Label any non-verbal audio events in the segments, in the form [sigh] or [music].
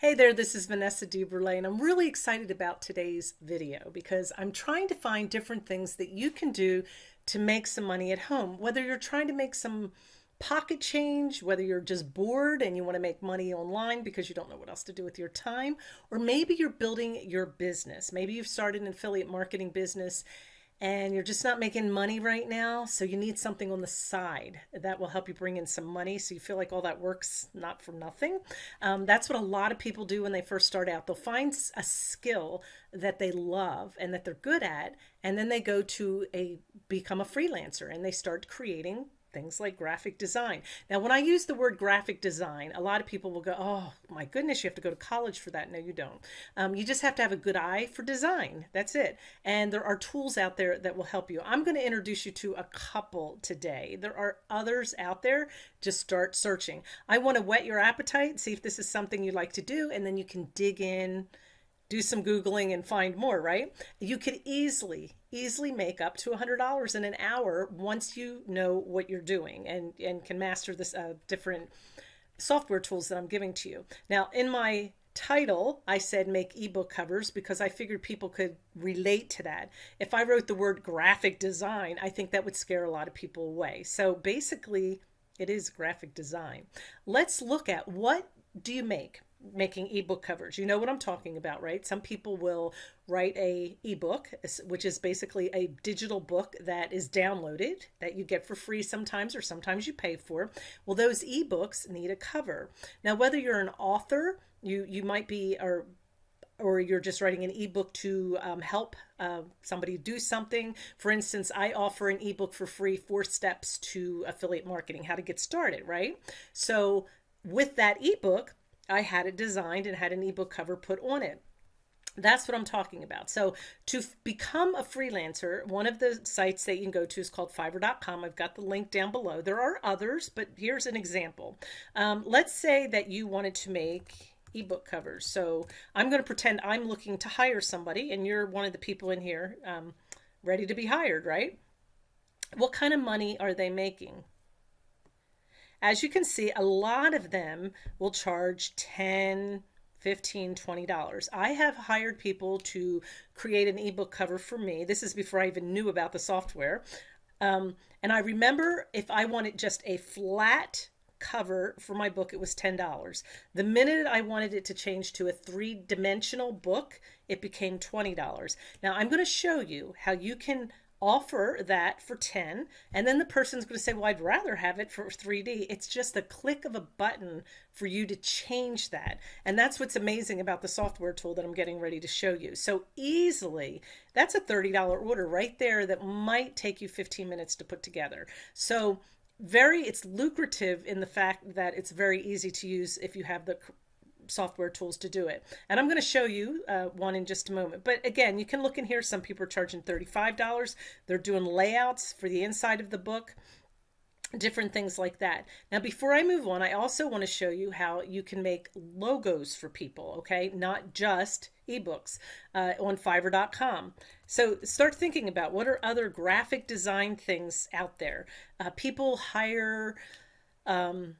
Hey there, this is Vanessa DeBurle, and I'm really excited about today's video because I'm trying to find different things that you can do to make some money at home. Whether you're trying to make some pocket change, whether you're just bored and you want to make money online because you don't know what else to do with your time, or maybe you're building your business. Maybe you've started an affiliate marketing business and you're just not making money right now. So you need something on the side that will help you bring in some money. So you feel like all that works not for nothing. Um, that's what a lot of people do when they first start out. They'll find a skill that they love and that they're good at. And then they go to a, become a freelancer and they start creating things like graphic design. Now, when I use the word graphic design, a lot of people will go, oh my goodness, you have to go to college for that. No, you don't. Um, you just have to have a good eye for design. That's it. And there are tools out there that will help you. I'm going to introduce you to a couple today. There are others out there. Just start searching. I want to whet your appetite, see if this is something you like to do, and then you can dig in do some Googling and find more, right? You could easily, easily make up to $100 in an hour once you know what you're doing and, and can master this uh, different software tools that I'm giving to you. Now, in my title, I said make ebook covers because I figured people could relate to that. If I wrote the word graphic design, I think that would scare a lot of people away. So basically, it is graphic design. Let's look at what do you make? Making ebook covers. You know what I'm talking about, right? Some people will write a ebook, which is basically a digital book that is downloaded that you get for free sometimes or sometimes you pay for. Well, those ebooks need a cover. Now, whether you're an author, you you might be or or you're just writing an ebook to um, help uh, somebody do something. For instance, I offer an ebook for free, four steps to affiliate marketing, how to get started, right? So with that ebook, I had it designed and had an ebook cover put on it. That's what I'm talking about. So to become a freelancer, one of the sites that you can go to is called fiverr.com. I've got the link down below. There are others, but here's an example. Um, let's say that you wanted to make ebook covers. So I'm going to pretend I'm looking to hire somebody and you're one of the people in here um, ready to be hired, right? What kind of money are they making? As you can see, a lot of them will charge 10, 15 $20. I have hired people to create an ebook cover for me. This is before I even knew about the software. Um, and I remember if I wanted just a flat cover for my book, it was $10. The minute I wanted it to change to a three dimensional book, it became $20. Now I'm going to show you how you can offer that for 10 and then the person's going to say well I'd rather have it for 3D it's just a click of a button for you to change that and that's what's amazing about the software tool that I'm getting ready to show you. So easily that's a $30 order right there that might take you 15 minutes to put together. So very it's lucrative in the fact that it's very easy to use if you have the software tools to do it. And I'm going to show you uh, one in just a moment. But again, you can look in here. Some people are charging $35. They're doing layouts for the inside of the book different things like that. Now, before I move on, I also want to show you how you can make logos for people, okay? Not just ebooks uh, on fiverr.com. So start thinking about what are other graphic design things out there. Uh, people hire um,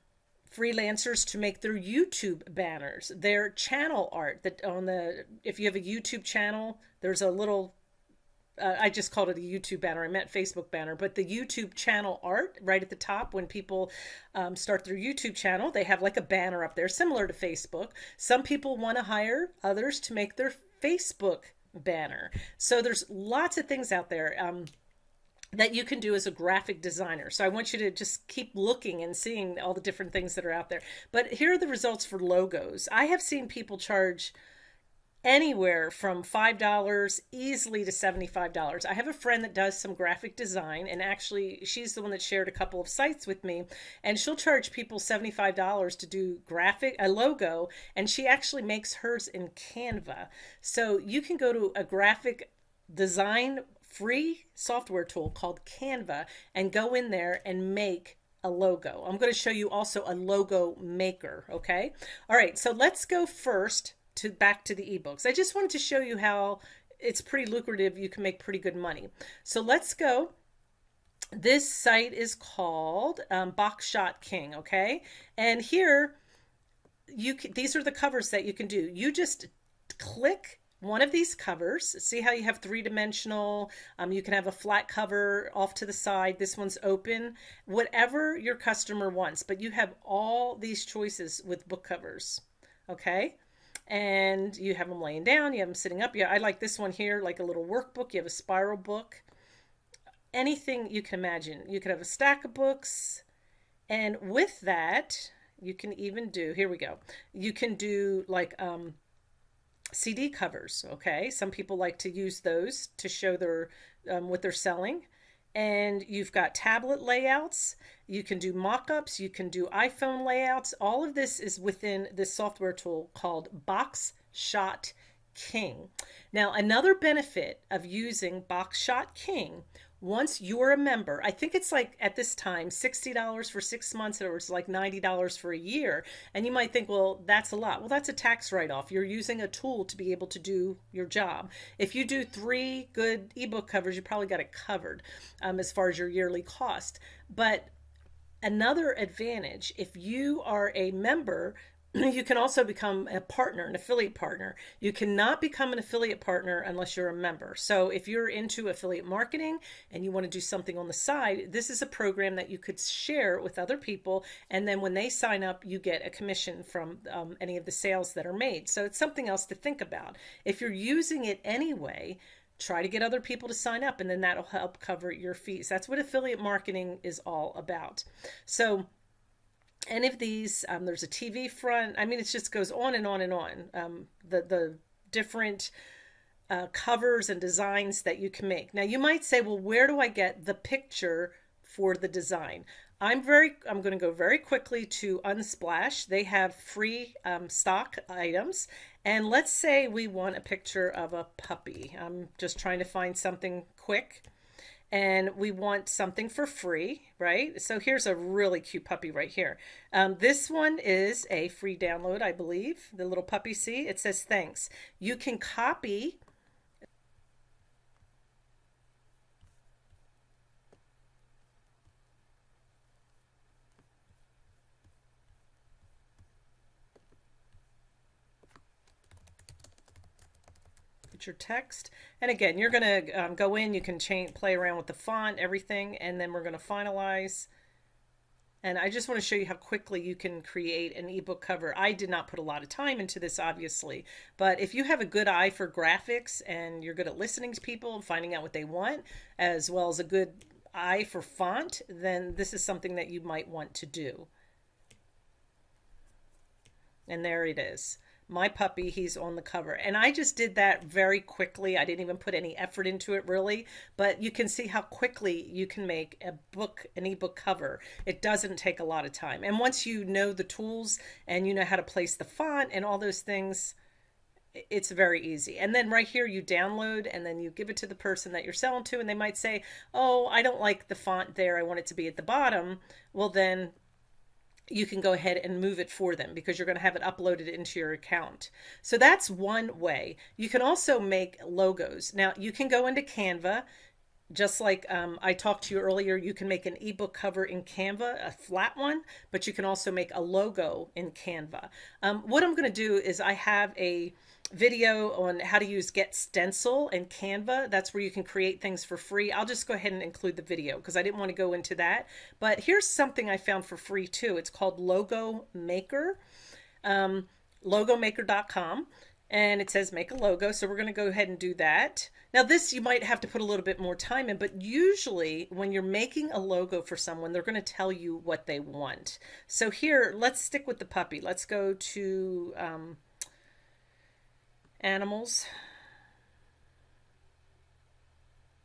freelancers to make their YouTube banners, their channel art that on the, if you have a YouTube channel, there's a little, uh, I just called it a YouTube banner. I meant Facebook banner, but the YouTube channel art right at the top, when people um, start their YouTube channel, they have like a banner up there similar to Facebook. Some people want to hire others to make their Facebook banner. So there's lots of things out there. Um, that you can do as a graphic designer. So I want you to just keep looking and seeing all the different things that are out there. But here are the results for logos. I have seen people charge anywhere from $5 easily to $75. I have a friend that does some graphic design and actually she's the one that shared a couple of sites with me and she'll charge people $75 to do graphic a logo and she actually makes hers in Canva. So you can go to a graphic design free software tool called Canva and go in there and make a logo. I'm going to show you also a logo maker. Okay. All right. So let's go first to back to the ebooks. I just wanted to show you how it's pretty lucrative. You can make pretty good money. So let's go. This site is called um, Box Shot King. Okay. And here you can, these are the covers that you can do. You just click one of these covers. See how you have three dimensional, um, you can have a flat cover off to the side. This one's open, whatever your customer wants, but you have all these choices with book covers. Okay. And you have them laying down, you have them sitting up. Yeah, I like this one here, like a little workbook. You have a spiral book, anything you can imagine. You could have a stack of books. And with that, you can even do, here we go. You can do like, um, CD covers. Okay, some people like to use those to show their um, what they're selling. And you've got tablet layouts. You can do mock-ups. You can do iPhone layouts. All of this is within this software tool called Box Shot King. Now, another benefit of using Box Shot King once you're a member, I think it's like at this time $60 for six months or it's like $90 for a year. And you might think, well, that's a lot. Well, that's a tax write off. You're using a tool to be able to do your job. If you do three good ebook covers, you probably got it covered um, as far as your yearly cost. But another advantage, if you are a member, [clears throat] you can also become a partner, an affiliate partner. You cannot become an affiliate partner unless you're a member. So if you're into affiliate marketing and you want to do something on the side, this is a program that you could share with other people. And then when they sign up, you get a commission from um, any of the sales that are made. So it's something else to think about. If you're using it anyway, try to get other people to sign up and then that'll help cover your fees. That's what affiliate marketing is all about. So any of these. Um, there's a TV front. I mean, it just goes on and on and on. Um, the the different uh, covers and designs that you can make. Now, you might say, well, where do I get the picture for the design? I'm very. I'm going to go very quickly to Unsplash. They have free um, stock items, and let's say we want a picture of a puppy. I'm just trying to find something quick and we want something for free, right? So here's a really cute puppy right here. Um, this one is a free download, I believe. The little puppy, see, it says thanks. You can copy your text. And again, you're going to um, go in, you can change, play around with the font, everything, and then we're going to finalize. And I just want to show you how quickly you can create an ebook cover. I did not put a lot of time into this, obviously, but if you have a good eye for graphics and you're good at listening to people and finding out what they want, as well as a good eye for font, then this is something that you might want to do. And there it is my puppy, he's on the cover. And I just did that very quickly. I didn't even put any effort into it really, but you can see how quickly you can make a book, an ebook cover. It doesn't take a lot of time. And once you know the tools and you know how to place the font and all those things, it's very easy. And then right here you download and then you give it to the person that you're selling to and they might say, "Oh, I don't like the font there. I want it to be at the bottom." Well, then you can go ahead and move it for them because you're going to have it uploaded into your account. So that's one way. You can also make logos. Now you can go into Canva, just like um, I talked to you earlier, you can make an ebook cover in Canva, a flat one, but you can also make a logo in Canva. Um, what I'm going to do is I have a video on how to use Get Stencil and Canva. That's where you can create things for free. I'll just go ahead and include the video because I didn't want to go into that. But here's something I found for free too. It's called Logo Maker, um, logomaker.com. And it says make a logo. So we're going to go ahead and do that. Now this you might have to put a little bit more time in, but usually when you're making a logo for someone, they're going to tell you what they want. So here, let's stick with the puppy. Let's go to... Um, animals.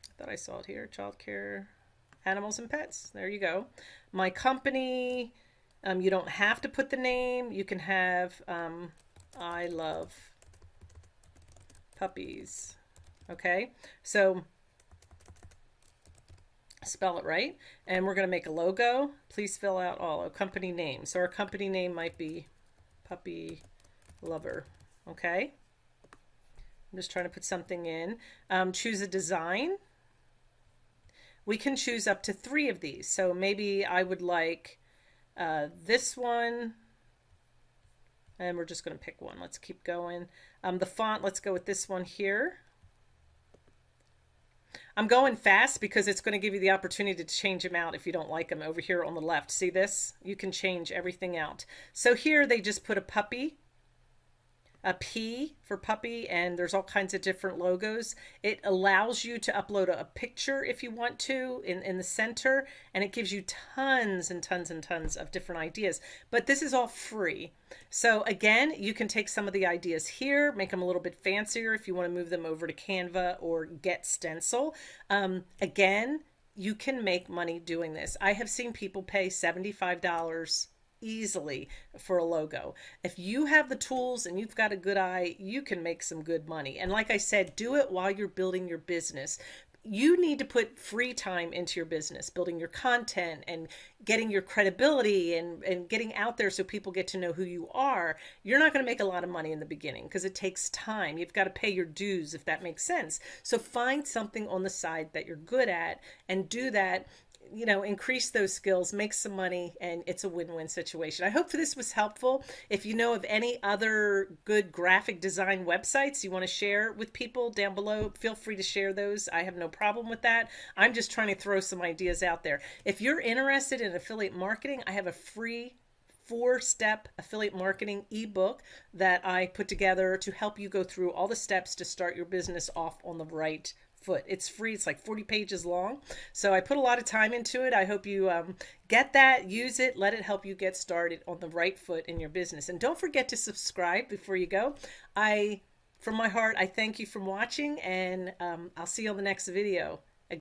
I thought I saw it here. Childcare, animals and pets. There you go. My company. Um, you don't have to put the name. You can have um, I love puppies. Okay, so spell it right. And we're going to make a logo. Please fill out all a company name. So our company name might be Puppy Lover. Okay. I'm just trying to put something in. Um, choose a design. We can choose up to three of these. So maybe I would like uh, this one. And we're just going to pick one. Let's keep going. Um, the font, let's go with this one here. I'm going fast because it's going to give you the opportunity to change them out if you don't like them over here on the left. See this? You can change everything out. So here they just put a puppy a P for puppy, and there's all kinds of different logos. It allows you to upload a, picture if you want to in, in the center, and it gives you tons and tons and tons of different ideas. But this is all free. So again, you can take some of the ideas here, make them a little bit fancier if you want to move them over to Canva or Get Stencil. Um, again, you can make money doing this. I have seen people pay $75 easily for a logo. If you have the tools and you've got a good eye, you can make some good money. And like I said, do it while you're building your business you need to put free time into your business, building your content and getting your credibility and, and getting out there so people get to know who you are. You're not going to make a lot of money in the beginning because it takes time. You've got to pay your dues, if that makes sense. So find something on the side that you're good at and do that you know, increase those skills, make some money, and it's a win-win situation. I hope this was helpful. If you know of any other good graphic design websites you want to share with people down below, feel free to share those. I have no problem with that. I'm just trying to throw some ideas out there. If you're interested in affiliate marketing, I have a free four step affiliate marketing ebook that I put together to help you go through all the steps to start your business off on the right foot. It's free. It's like 40 pages long. So I put a lot of time into it. I hope you um, get that, use it, let it help you get started on the right foot in your business. And don't forget to subscribe before you go. I, from my heart, I thank you for watching and um, I'll see you on the next video.